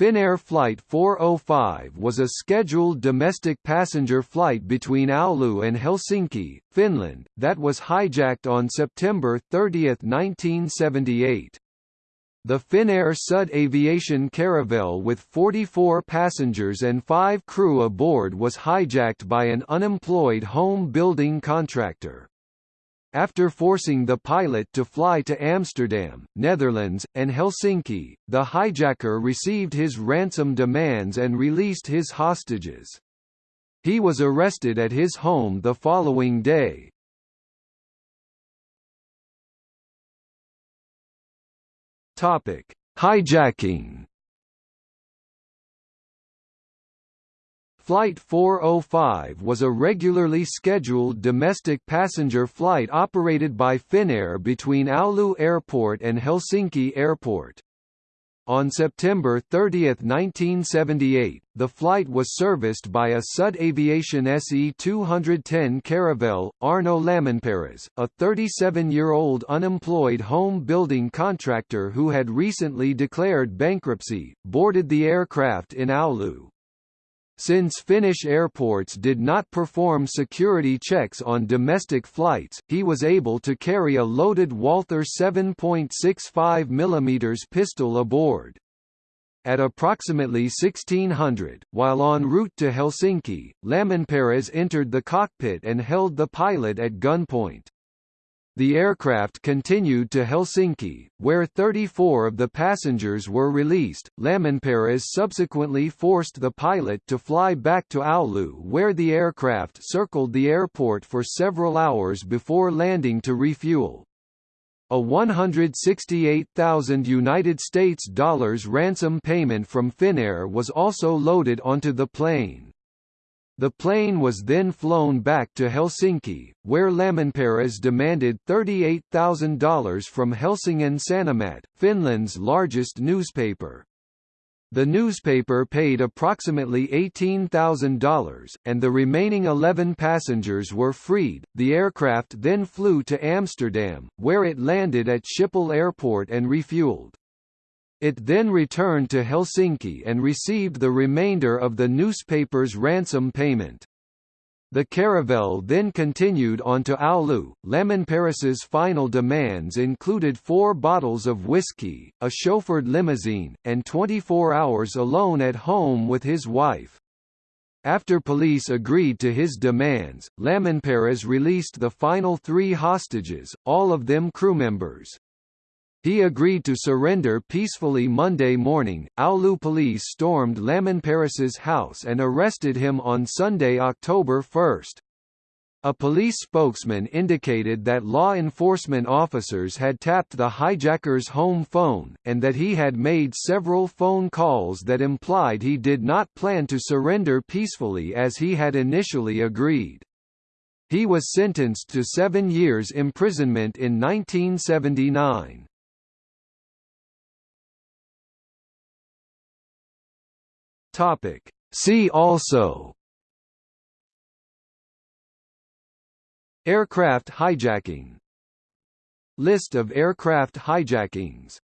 Finnair Flight 405 was a scheduled domestic passenger flight between Oulu and Helsinki, Finland, that was hijacked on September 30, 1978. The Finnair Sud Aviation Caravelle with 44 passengers and 5 crew aboard was hijacked by an unemployed home building contractor. After forcing the pilot to fly to Amsterdam, Netherlands, and Helsinki, the hijacker received his ransom demands and released his hostages. He was arrested at his home the following day. Topic: Hijacking Flight 405 was a regularly scheduled domestic passenger flight operated by Finnair between Oulu Airport and Helsinki Airport. On September 30, 1978, the flight was serviced by a Sud Aviation SE-210 Caravelle. Aarno Lamminparras, a 37-year-old unemployed home building contractor who had recently declared bankruptcy, boarded the aircraft in Oulu. Since Finnish airports did not perform security checks on domestic flights, he was able to carry a loaded Walther 7.65 mm pistol aboard. At approximately 1600, while en route to Helsinki, Lamminparras entered the cockpit and held the pilot at gunpoint. The aircraft continued to Helsinki, where 34 of the passengers were released. Lamminparras subsequently forced the pilot to fly back to Oulu where the aircraft circled the airport for several hours before landing to refuel. A 168,000 United States dollars ransom payment from Finnair was also loaded onto the plane. The plane was then flown back to Helsinki, where Lamminparras demanded $38,000 from Helsingin Sanomat, Finland's largest newspaper. The newspaper paid approximately $18,000, and the remaining 11 passengers were freed. The aircraft then flew to Amsterdam, where it landed at Schiphol Airport and refueled. It then returned to Helsinki and received the remainder of the newspaper's ransom payment. The Caravelle then continued on to Oulu. Lamminparras's final demands included four bottles of whiskey, a chauffeured limousine, and 24 hours alone at home with his wife. After police agreed to his demands, Lamminparras released the final three hostages, all of them crew members. He agreed to surrender peacefully Monday morning. Oulu police stormed Lamminparras's house and arrested him on Sunday, October 1. A police spokesman indicated that law enforcement officers had tapped the hijacker's home phone, and that he had made several phone calls that implied he did not plan to surrender peacefully as he had initially agreed. He was sentenced to seven years imprisonment in 1979. Topic. See also Aircraft hijacking List of aircraft hijackings